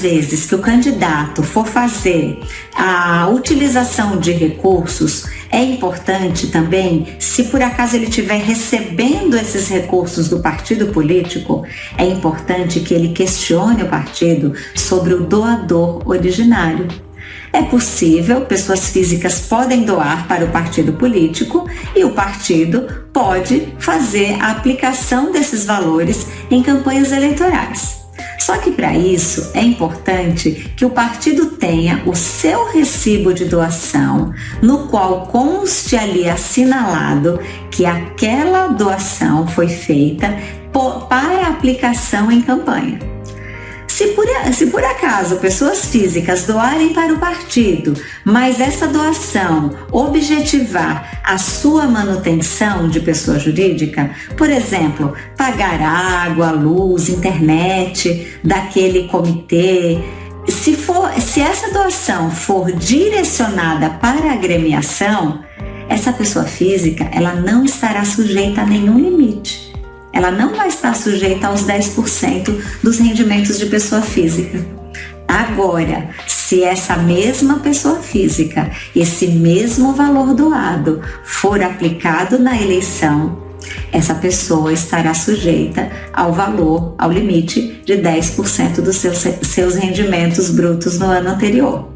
vezes que o candidato for fazer a utilização de recursos, é importante também, se por acaso ele estiver recebendo esses recursos do partido político, é importante que ele questione o partido sobre o doador originário. É possível, pessoas físicas podem doar para o partido político e o partido pode fazer a aplicação desses valores em campanhas eleitorais. Só que para isso é importante que o partido tenha o seu recibo de doação, no qual conste ali assinalado que aquela doação foi feita para aplicação em campanha. Se por, se por acaso pessoas físicas doarem para o partido, mas essa doação objetivar a sua manutenção de pessoa jurídica, por exemplo, pagar água, luz, internet daquele comitê, se, for, se essa doação for direcionada para a agremiação, essa pessoa física ela não estará sujeita a nenhum limite ela não vai estar sujeita aos 10% dos rendimentos de pessoa física. Agora, se essa mesma pessoa física, esse mesmo valor doado for aplicado na eleição, essa pessoa estará sujeita ao valor, ao limite de 10% dos seus, seus rendimentos brutos no ano anterior.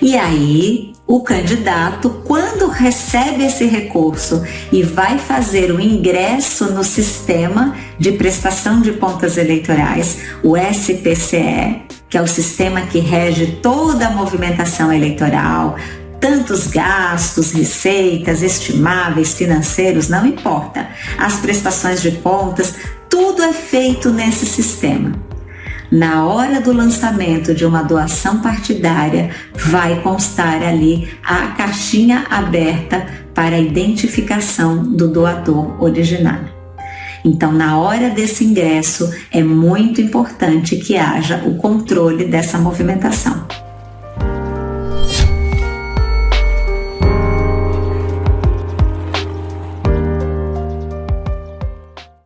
E aí, o candidato, quando recebe esse recurso e vai fazer o ingresso no sistema de prestação de contas eleitorais, o SPCE, que é o sistema que rege toda a movimentação eleitoral, tantos gastos, receitas, estimáveis, financeiros, não importa. As prestações de contas, tudo é feito nesse sistema na hora do lançamento de uma doação partidária, vai constar ali a caixinha aberta para a identificação do doador originário. Então, na hora desse ingresso, é muito importante que haja o controle dessa movimentação.